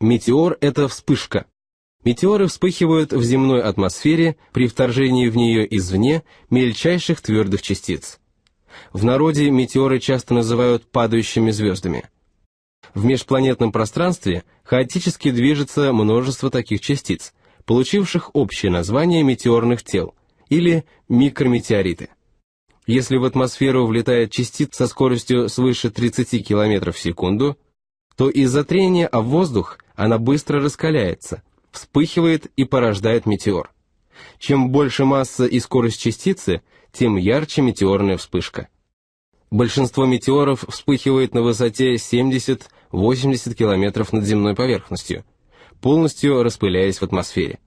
Метеор – это вспышка. Метеоры вспыхивают в земной атмосфере при вторжении в нее извне мельчайших твердых частиц. В народе метеоры часто называют падающими звездами. В межпланетном пространстве хаотически движется множество таких частиц, получивших общее название метеорных тел, или микрометеориты. Если в атмосферу влетает частица со скоростью свыше 30 км в секунду, то из-за трения о воздух она быстро раскаляется, вспыхивает и порождает метеор. Чем больше масса и скорость частицы, тем ярче метеорная вспышка. Большинство метеоров вспыхивает на высоте 70-80 км над земной поверхностью, полностью распыляясь в атмосфере.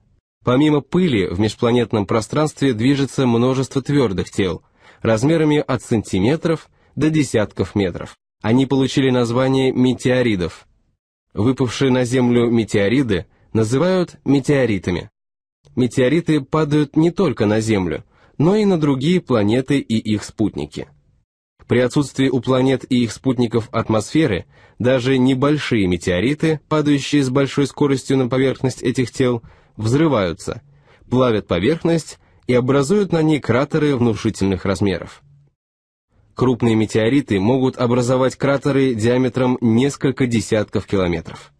Помимо пыли в межпланетном пространстве движется множество твердых тел, размерами от сантиметров до десятков метров. Они получили название метеоридов. Выпавшие на Землю метеориды называют метеоритами. Метеориты падают не только на Землю, но и на другие планеты и их спутники. При отсутствии у планет и их спутников атмосферы, даже небольшие метеориты, падающие с большой скоростью на поверхность этих тел, взрываются, плавят поверхность и образуют на ней кратеры внушительных размеров. Крупные метеориты могут образовать кратеры диаметром несколько десятков километров.